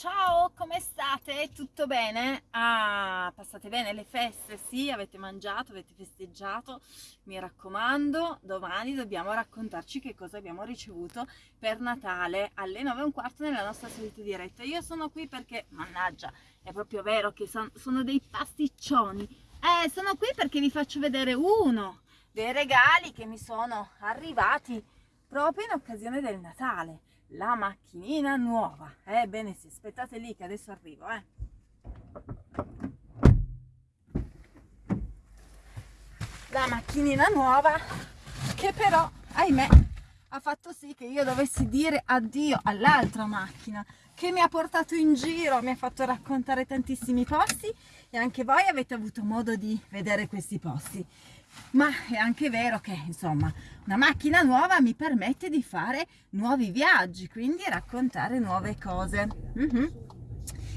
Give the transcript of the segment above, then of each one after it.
Ciao, come state? Tutto bene? Ah, passate bene le feste? Sì, avete mangiato, avete festeggiato? Mi raccomando, domani dobbiamo raccontarci che cosa abbiamo ricevuto per Natale alle 9 e un quarto nella nostra solita diretta. Io sono qui perché, mannaggia, è proprio vero che son, sono dei pasticcioni. Eh, sono qui perché vi faccio vedere uno dei regali che mi sono arrivati proprio in occasione del Natale la macchinina nuova. Ebbene eh, sì, aspettate lì che adesso arrivo, eh. La macchinina nuova che però, ahimè, ha fatto sì che io dovessi dire addio all'altra macchina che mi ha portato in giro, mi ha fatto raccontare tantissimi posti e anche voi avete avuto modo di vedere questi posti ma è anche vero che insomma una macchina nuova mi permette di fare nuovi viaggi quindi raccontare nuove cose. Mm -hmm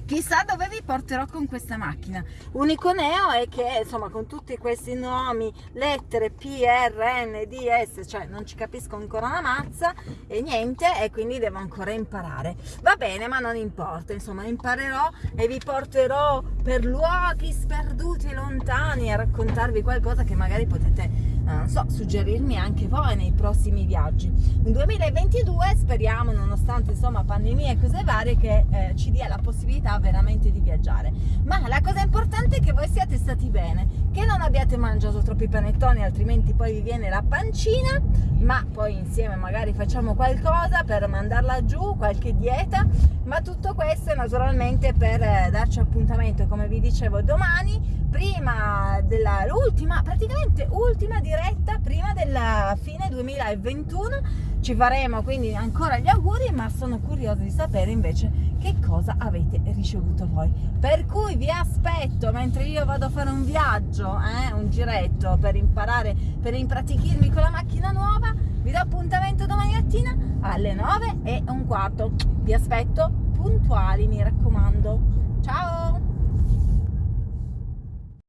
chissà dove vi porterò con questa macchina. Unico neo è che insomma con tutti questi nomi lettere P, R, N, D, S cioè non ci capisco ancora una mazza e niente e quindi devo ancora imparare. Va bene ma non importa insomma imparerò e vi porterò per luoghi sperduti lontani a raccontarvi qualcosa che magari potete non so, suggerirmi anche voi nei prossimi viaggi. Un 2022 speriamo, nonostante insomma pandemia e cose varie, che eh, ci dia la possibilità veramente di viaggiare. Ma la cosa importante è che voi siate stati bene, che non abbiate mangiato troppi panettoni, altrimenti poi vi viene la pancina, ma poi insieme magari facciamo qualcosa per mandarla giù, qualche dieta, ma tutto questo naturalmente per eh, darci appuntamento, come vi dicevo, domani, dell'ultima, praticamente ultima diretta, prima della fine 2021, ci faremo quindi ancora gli auguri, ma sono curiosa di sapere invece che cosa avete ricevuto voi. Per cui vi aspetto, mentre io vado a fare un viaggio, eh, un giretto per imparare, per impratichirmi con la macchina nuova, vi do appuntamento domani mattina alle 9 e un quarto. Vi aspetto puntuali, mi raccomando. Ciao!